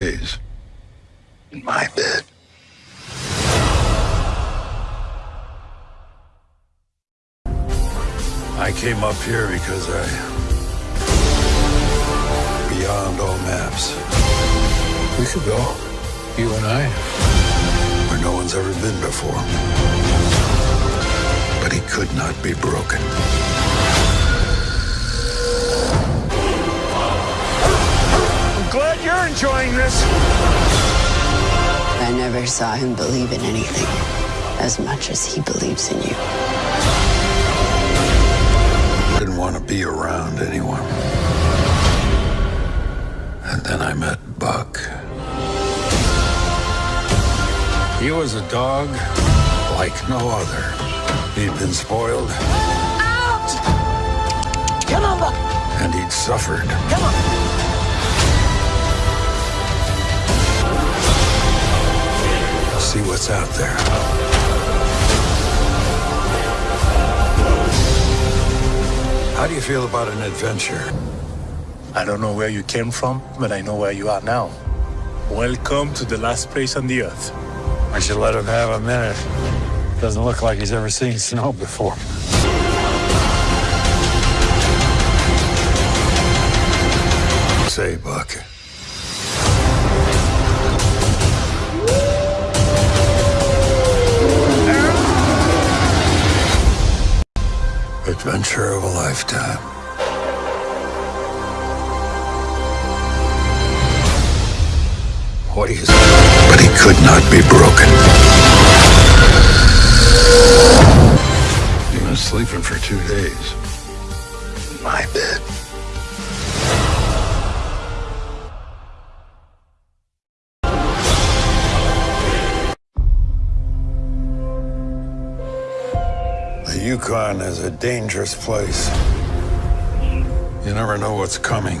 days in my bed. I came up here because I. Beyond all maps. We could go, you and I, where no one's ever been before. But he could not be broken. You're enjoying this. I never saw him believe in anything as much as he believes in you. I Didn't want to be around anyone. And then I met Buck. He was a dog like no other. He'd been spoiled. Out! Come on, Buck. And he'd suffered. Come on. Out there. How do you feel about an adventure? I don't know where you came from, but I know where you are now. Welcome to the last place on the earth. I should let him have a minute. Doesn't look like he's ever seen snow before. Say, Buck. Adventure of a lifetime. What say? But he could not be broken. You've been sleeping for two days. My bed. Yukon is a dangerous place. You never know what's coming.